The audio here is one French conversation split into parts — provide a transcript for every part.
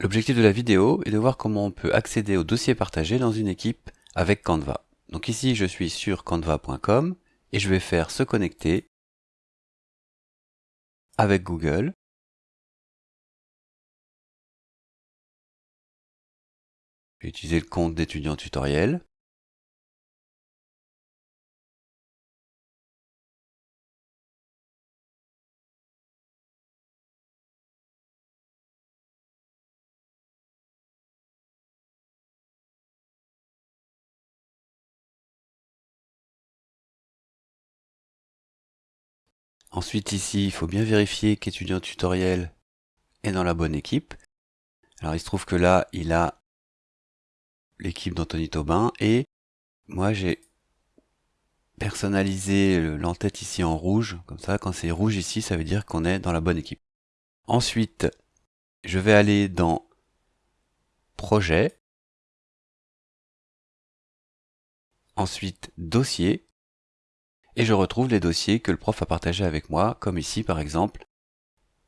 L'objectif de la vidéo est de voir comment on peut accéder aux dossiers partagés dans une équipe avec Canva. Donc ici, je suis sur canva.com et je vais faire se connecter avec Google. Je vais utiliser le compte d'étudiant tutoriel. Ensuite ici, il faut bien vérifier qu'étudiant tutoriel est dans la bonne équipe. Alors il se trouve que là, il a l'équipe d'Anthony Taubin et moi j'ai personnalisé l'entête ici en rouge. Comme ça, quand c'est rouge ici, ça veut dire qu'on est dans la bonne équipe. Ensuite, je vais aller dans Projet. Ensuite, Dossier et je retrouve les dossiers que le prof a partagés avec moi, comme ici par exemple,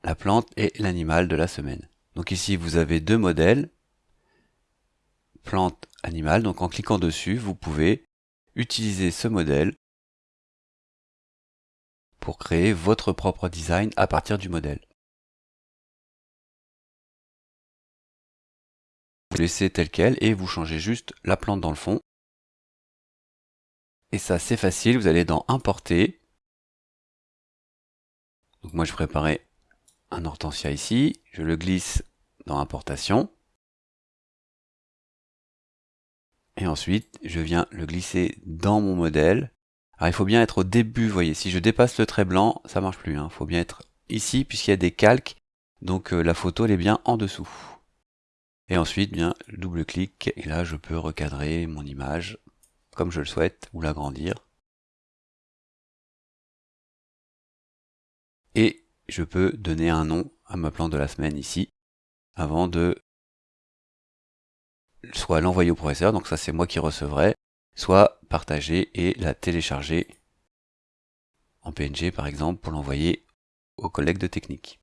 la plante et l'animal de la semaine. Donc ici vous avez deux modèles, plante, animal, donc en cliquant dessus, vous pouvez utiliser ce modèle pour créer votre propre design à partir du modèle. Vous laissez tel quel et vous changez juste la plante dans le fond et ça, c'est facile, vous allez dans Importer. Donc moi, je préparais un hortensia ici. Je le glisse dans Importation. Et ensuite, je viens le glisser dans mon modèle. Alors, il faut bien être au début, vous voyez. Si je dépasse le trait blanc, ça marche plus. Il hein. faut bien être ici, puisqu'il y a des calques. Donc, euh, la photo, elle est bien en dessous. Et ensuite, bien, double-clic. Et là, je peux recadrer mon image comme je le souhaite, ou l'agrandir. Et je peux donner un nom à ma plante de la semaine ici, avant de soit l'envoyer au professeur, donc ça c'est moi qui recevrai, soit partager et la télécharger en PNG par exemple pour l'envoyer aux collègues de technique.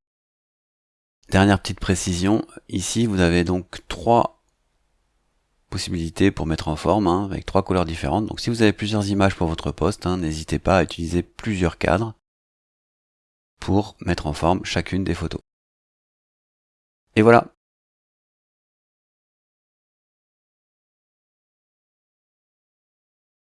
Dernière petite précision, ici vous avez donc trois possibilités pour mettre en forme hein, avec trois couleurs différentes. Donc si vous avez plusieurs images pour votre poste, hein, n'hésitez pas à utiliser plusieurs cadres pour mettre en forme chacune des photos. Et voilà,